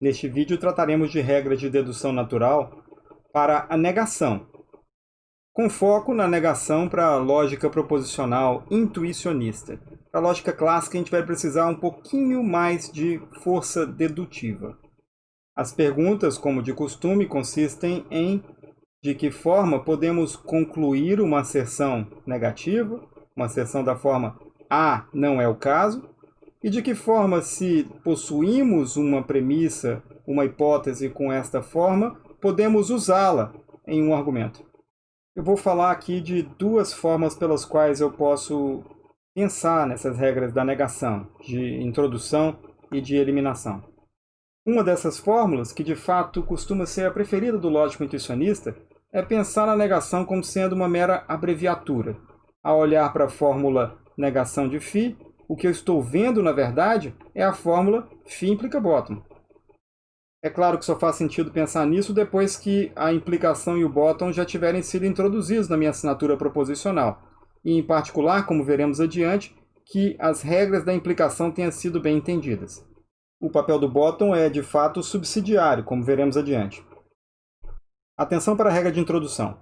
Neste vídeo trataremos de regras de dedução natural para a negação, com foco na negação para a lógica proposicional intuicionista. Para a lógica clássica a gente vai precisar um pouquinho mais de força dedutiva. As perguntas, como de costume, consistem em de que forma podemos concluir uma asserção negativa, uma asserção da forma A não é o caso, e de que forma, se possuímos uma premissa, uma hipótese com esta forma, podemos usá-la em um argumento. Eu vou falar aqui de duas formas pelas quais eu posso pensar nessas regras da negação, de introdução e de eliminação. Uma dessas fórmulas, que de fato costuma ser a preferida do lógico intuicionista, é pensar na negação como sendo uma mera abreviatura. Ao olhar para a fórmula negação de φ, o que eu estou vendo, na verdade, é a fórmula φ implica bottom. É claro que só faz sentido pensar nisso depois que a implicação e o bottom já tiverem sido introduzidos na minha assinatura proposicional. E, em particular, como veremos adiante, que as regras da implicação tenham sido bem entendidas. O papel do bottom é, de fato, subsidiário, como veremos adiante. Atenção para a regra de introdução.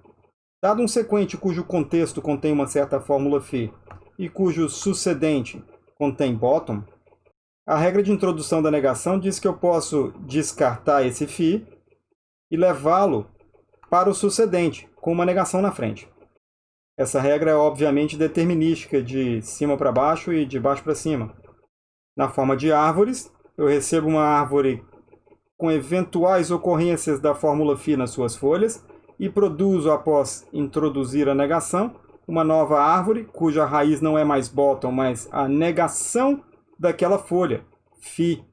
Dado um sequente cujo contexto contém uma certa fórmula φ e cujo sucedente contém bottom, a regra de introdução da negação diz que eu posso descartar esse φ e levá-lo para o sucedente, com uma negação na frente. Essa regra é obviamente determinística de cima para baixo e de baixo para cima. Na forma de árvores, eu recebo uma árvore com eventuais ocorrências da fórmula φ nas suas folhas e produzo, após introduzir a negação, uma nova árvore, cuja raiz não é mais bottom, mas a negação daquela folha, φ.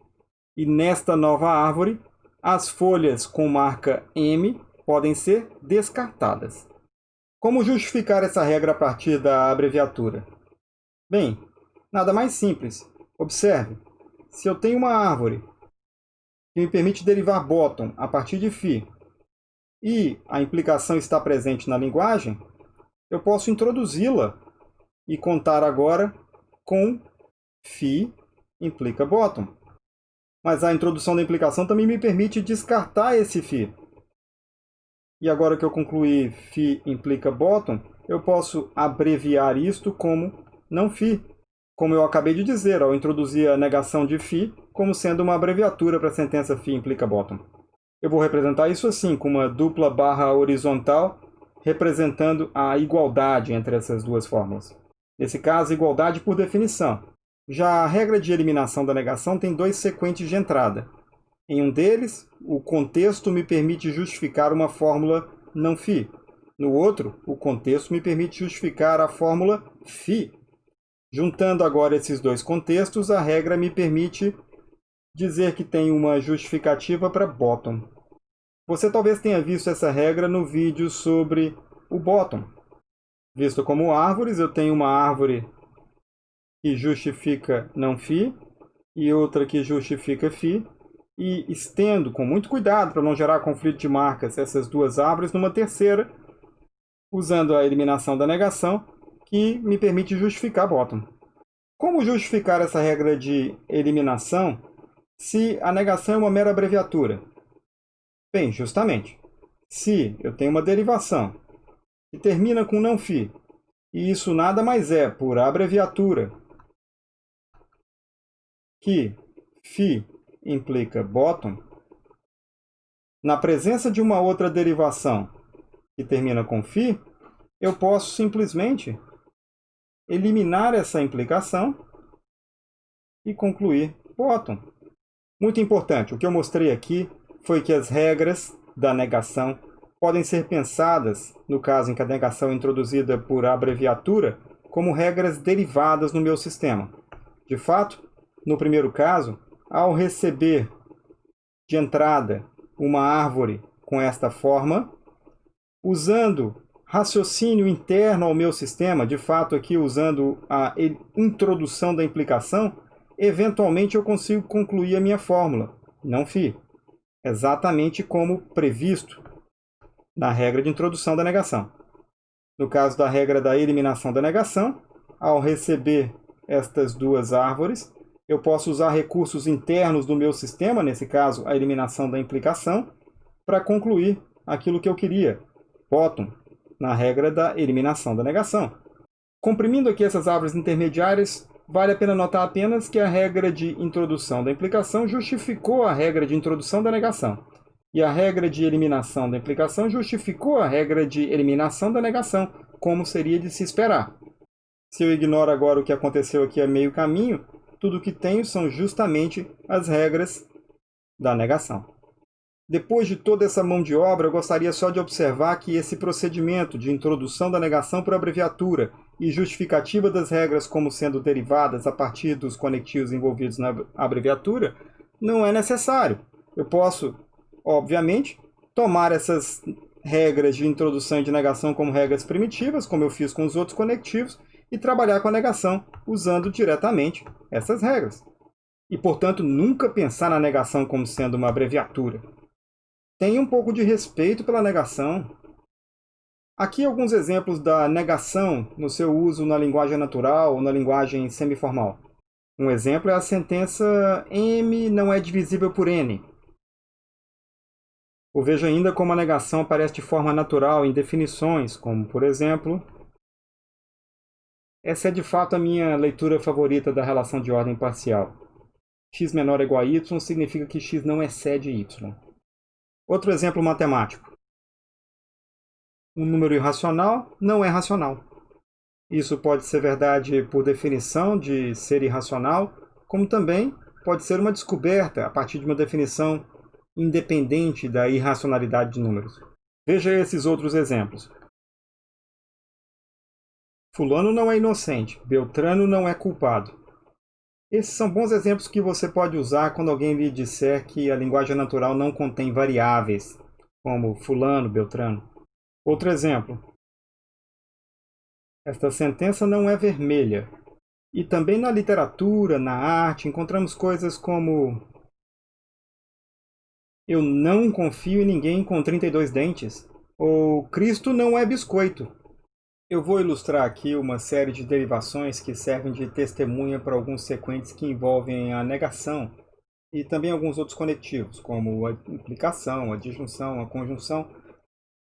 E nesta nova árvore, as folhas com marca M podem ser descartadas. Como justificar essa regra a partir da abreviatura? Bem, nada mais simples. Observe, se eu tenho uma árvore que me permite derivar bottom a partir de φ, e a implicação está presente na linguagem, eu posso introduzi-la e contar agora com φ implica bottom. Mas a introdução da implicação também me permite descartar esse φ. E agora que eu concluí φ implica bottom, eu posso abreviar isto como não φ, como eu acabei de dizer, ao introduzir a negação de φ como sendo uma abreviatura para a sentença φ implica bottom. Eu vou representar isso assim, com uma dupla barra horizontal representando a igualdade entre essas duas fórmulas. Nesse caso, igualdade por definição. Já a regra de eliminação da negação tem dois sequentes de entrada. Em um deles, o contexto me permite justificar uma fórmula não φ. No outro, o contexto me permite justificar a fórmula φ. Juntando agora esses dois contextos, a regra me permite dizer que tem uma justificativa para bottom. Você talvez tenha visto essa regra no vídeo sobre o bottom. Visto como árvores, eu tenho uma árvore que justifica não φ e outra que justifica φ e estendo com muito cuidado para não gerar conflito de marcas essas duas árvores numa terceira, usando a eliminação da negação, que me permite justificar bottom. Como justificar essa regra de eliminação se a negação é uma mera abreviatura? Bem, justamente, se eu tenho uma derivação que termina com não φ, e isso nada mais é por abreviatura que φ implica bottom, na presença de uma outra derivação que termina com φ, eu posso simplesmente eliminar essa implicação e concluir bottom. Muito importante, o que eu mostrei aqui foi que as regras da negação podem ser pensadas, no caso em que a negação é introduzida por abreviatura, como regras derivadas no meu sistema. De fato, no primeiro caso, ao receber de entrada uma árvore com esta forma, usando raciocínio interno ao meu sistema, de fato aqui usando a introdução da implicação, eventualmente eu consigo concluir a minha fórmula, não φ, exatamente como previsto na regra de introdução da negação. No caso da regra da eliminação da negação, ao receber estas duas árvores, Eu posso usar recursos internos do meu sistema, nesse caso, a eliminação da implicação, para concluir aquilo que eu queria, bottom, na regra da eliminação da negação. Comprimindo aqui essas árvores intermediárias, vale a pena notar apenas que a regra de introdução da implicação justificou a regra de introdução da negação. E a regra de eliminação da implicação justificou a regra de eliminação da negação, como seria de se esperar. Se eu ignoro agora o que aconteceu aqui a meio caminho, tudo o que tenho são justamente as regras da negação. Depois de toda essa mão de obra, eu gostaria só de observar que esse procedimento de introdução da negação por abreviatura e justificativa das regras como sendo derivadas a partir dos conectivos envolvidos na abreviatura não é necessário. Eu posso, obviamente, tomar essas regras de introdução e de negação como regras primitivas, como eu fiz com os outros conectivos, e trabalhar com a negação usando diretamente essas regras. E, portanto, nunca pensar na negação como sendo uma abreviatura. Tenha um pouco de respeito pela negação. Aqui alguns exemplos da negação no seu uso na linguagem natural ou na linguagem semiformal. Um exemplo é a sentença M não é divisível por N. Ou veja ainda como a negação aparece de forma natural em definições, como, por exemplo, essa é de fato a minha leitura favorita da relação de ordem parcial. x menor ou igual a y significa que x não excede y. Outro exemplo matemático. Um número irracional não é racional. Isso pode ser verdade por definição de ser irracional, como também pode ser uma descoberta a partir de uma definição independente da irracionalidade de números. Veja esses outros exemplos. Fulano não é inocente, Beltrano não é culpado. Esses são bons exemplos que você pode usar quando alguém lhe disser que a linguagem natural não contém variáveis, como fulano, Beltrano. Outro exemplo. Esta sentença não é vermelha. E também na literatura, na arte, encontramos coisas como Eu não confio em ninguém com 32 dentes. Ou Cristo não é biscoito. Eu vou ilustrar aqui uma série de derivações que servem de testemunha para alguns sequentes que envolvem a negação e também alguns outros conectivos, como a implicação, a disjunção, a conjunção.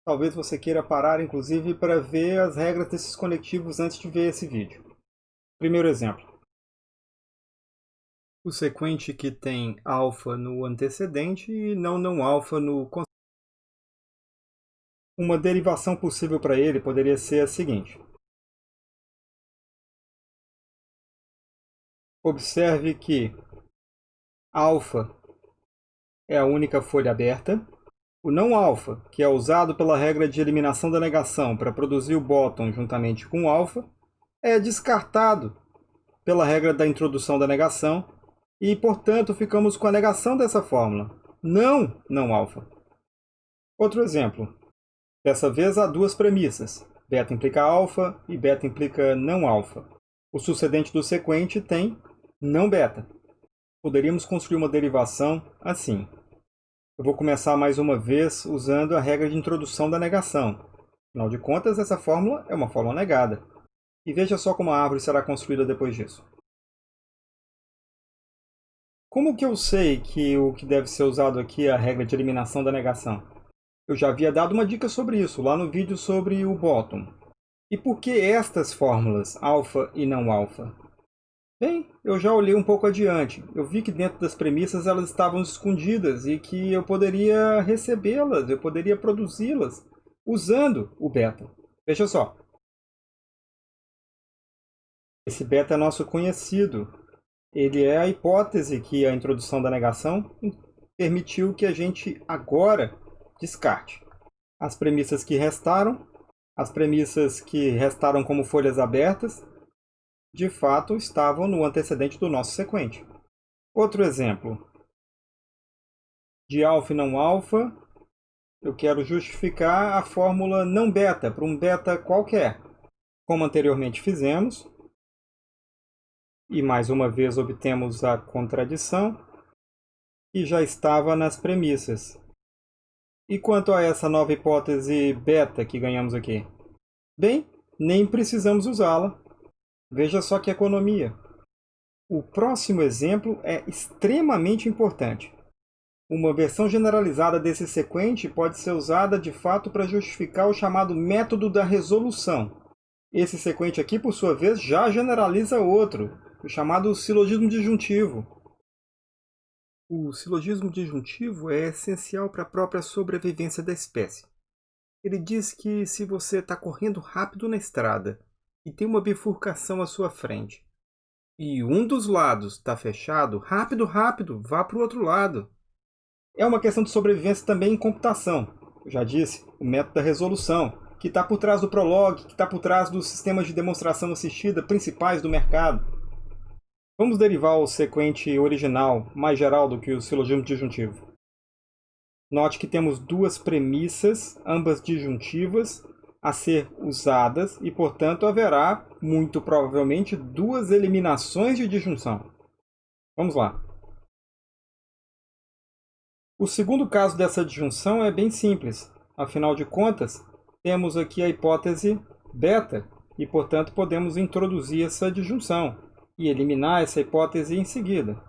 Talvez você queira parar, inclusive, para ver as regras desses conectivos antes de ver esse vídeo. Primeiro exemplo. O sequente que tem alfa no antecedente e não não alfa no uma derivação possível para ele poderia ser a seguinte. Observe que alfa é a única folha aberta. O não alfa, que é usado pela regra de eliminação da negação para produzir o bottom juntamente com o alfa, é descartado pela regra da introdução da negação e, portanto, ficamos com a negação dessa fórmula. Não não alfa. Outro exemplo. Dessa vez há duas premissas. Beta implica alfa e beta implica não alfa. O sucedente do sequente tem não beta. Poderíamos construir uma derivação assim. Eu vou começar mais uma vez usando a regra de introdução da negação. Afinal de contas, essa fórmula é uma fórmula negada. E veja só como a árvore será construída depois disso. Como que eu sei que o que deve ser usado aqui é a regra de eliminação da negação? Eu já havia dado uma dica sobre isso lá no vídeo sobre o bottom. E por que estas fórmulas, alfa e não alfa? Bem, eu já olhei um pouco adiante. Eu vi que dentro das premissas elas estavam escondidas e que eu poderia recebê-las, eu poderia produzi-las usando o beta. Veja só. Esse beta é nosso conhecido. Ele é a hipótese que a introdução da negação permitiu que a gente agora descarte. As premissas que restaram, as premissas que restaram como folhas abertas, de fato estavam no antecedente do nosso sequente. Outro exemplo. De alfa e não alfa, eu quero justificar a fórmula não beta para um beta qualquer. Como anteriormente fizemos, e mais uma vez obtemos a contradição, que já estava nas premissas. E quanto a essa nova hipótese beta que ganhamos aqui? Bem, nem precisamos usá-la. Veja só que economia. O próximo exemplo é extremamente importante. Uma versão generalizada desse sequente pode ser usada de fato para justificar o chamado método da resolução. Esse sequente aqui, por sua vez, já generaliza outro, o chamado silogismo disjuntivo. O silogismo disjuntivo é essencial para a própria sobrevivência da espécie. Ele diz que se você está correndo rápido na estrada e tem uma bifurcação à sua frente, e um dos lados está fechado, rápido, rápido, vá para o outro lado. É uma questão de sobrevivência também em computação. Eu já disse, o método da resolução, que está por trás do Prolog, que está por trás dos sistemas de demonstração assistida principais do mercado. Vamos derivar o sequente original, mais geral do que o silogismo disjuntivo. Note que temos duas premissas, ambas disjuntivas, a ser usadas e, portanto, haverá, muito provavelmente, duas eliminações de disjunção. Vamos lá. O segundo caso dessa disjunção é bem simples. Afinal de contas, temos aqui a hipótese beta e, portanto, podemos introduzir essa disjunção e eliminar essa hipótese em seguida.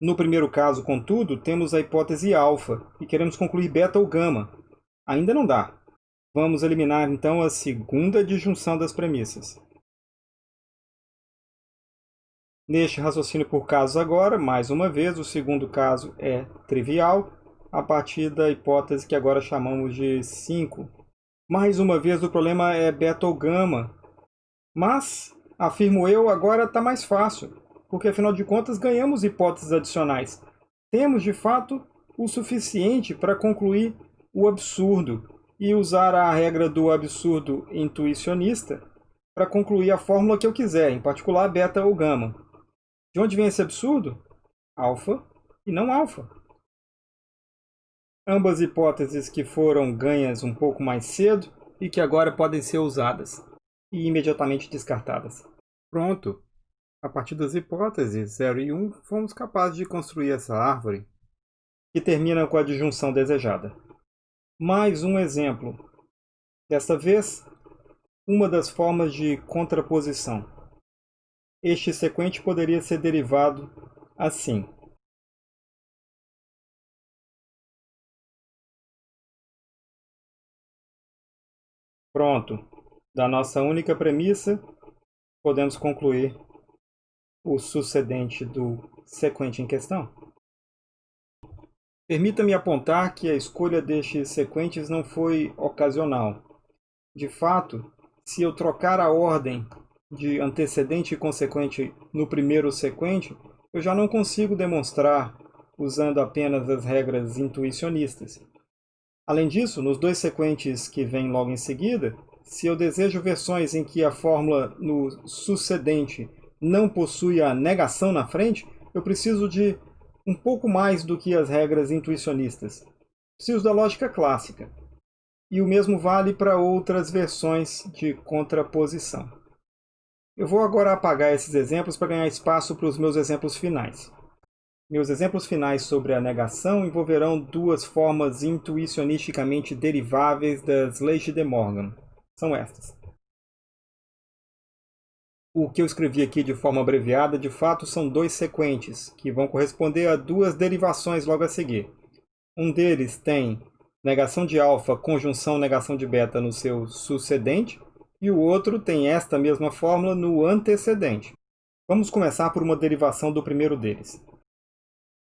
No primeiro caso, contudo, temos a hipótese alfa e queremos concluir beta ou gama. Ainda não dá. Vamos eliminar então a segunda disjunção das premissas. Neste raciocínio por casos agora, mais uma vez, o segundo caso é trivial, a partir da hipótese que agora chamamos de 5. Mais uma vez, o problema é beta ou gama. Mas, afirmo eu, agora está mais fácil, porque afinal de contas ganhamos hipóteses adicionais. Temos, de fato, o suficiente para concluir o absurdo e usar a regra do absurdo intuicionista para concluir a fórmula que eu quiser, em particular beta ou gama. De onde vem esse absurdo? Alfa e não alfa. Ambas hipóteses que foram ganhas um pouco mais cedo e que agora podem ser usadas e imediatamente descartadas. Pronto! A partir das hipóteses 0 e 1, fomos capazes de construir essa árvore, que termina com a disjunção desejada. Mais um exemplo. Desta vez, uma das formas de contraposição. Este sequente poderia ser derivado assim. Pronto. Da nossa única premissa, podemos concluir o sucedente do sequente em questão. Permita-me apontar que a escolha destes sequentes não foi ocasional. De fato, se eu trocar a ordem de antecedente e consequente no primeiro sequente, eu já não consigo demonstrar usando apenas as regras intuicionistas. Além disso, nos dois sequentes que vêm logo em seguida, se eu desejo versões em que a fórmula no sucedente não possui a negação na frente, eu preciso de um pouco mais do que as regras intuicionistas. Preciso da lógica clássica. E o mesmo vale para outras versões de contraposição. Eu vou agora apagar esses exemplos para ganhar espaço para os meus exemplos finais. Meus exemplos finais sobre a negação envolverão duas formas intuicionisticamente deriváveis das leis de De Morgan. São estas. O que eu escrevi aqui de forma abreviada, de fato, são dois sequentes, que vão corresponder a duas derivações logo a seguir. Um deles tem negação de alfa, conjunção negação de beta no seu sucedente, e o outro tem esta mesma fórmula no antecedente. Vamos começar por uma derivação do primeiro deles.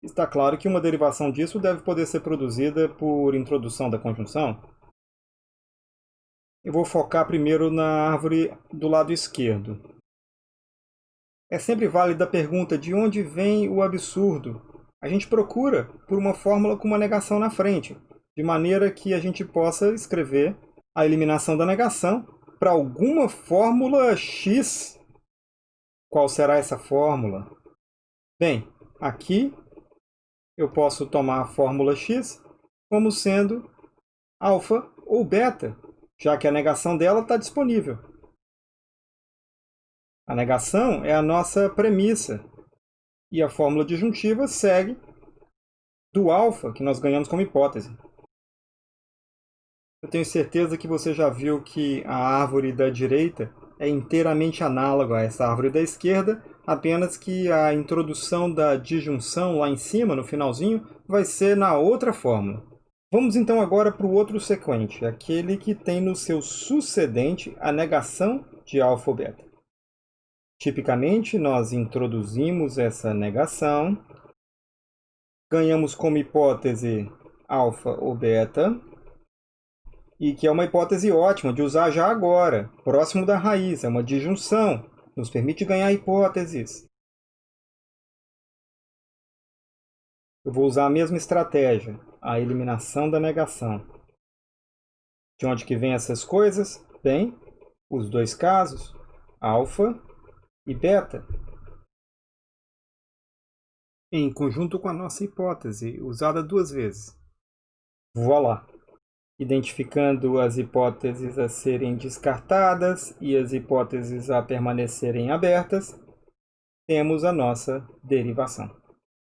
Está claro que uma derivação disso deve poder ser produzida por introdução da conjunção. Eu vou focar primeiro na árvore do lado esquerdo. É sempre válida a pergunta de onde vem o absurdo. A gente procura por uma fórmula com uma negação na frente, de maneira que a gente possa escrever a eliminação da negação para alguma fórmula x. Qual será essa fórmula? Bem, aqui eu posso tomar a fórmula x como sendo alfa ou beta, já que a negação dela está disponível. A negação é a nossa premissa, e a fórmula disjuntiva segue do alfa, que nós ganhamos como hipótese. Eu tenho certeza que você já viu que a árvore da direita é inteiramente análoga a essa árvore da esquerda, apenas que a introdução da disjunção lá em cima, no finalzinho, vai ser na outra fórmula. Vamos então agora para o outro sequente, aquele que tem no seu sucedente a negação de alfa ou beta. Tipicamente, nós introduzimos essa negação, ganhamos como hipótese alfa ou beta, e que é uma hipótese ótima de usar já agora, próximo da raiz, é uma disjunção, nos permite ganhar hipóteses. Eu vou usar a mesma estratégia, a eliminação da negação. De onde que vem essas coisas? Bem, os dois casos, alfa e beta. Em conjunto com a nossa hipótese, usada duas vezes. Voilà! Identificando as hipóteses a serem descartadas e as hipóteses a permanecerem abertas, temos a nossa derivação.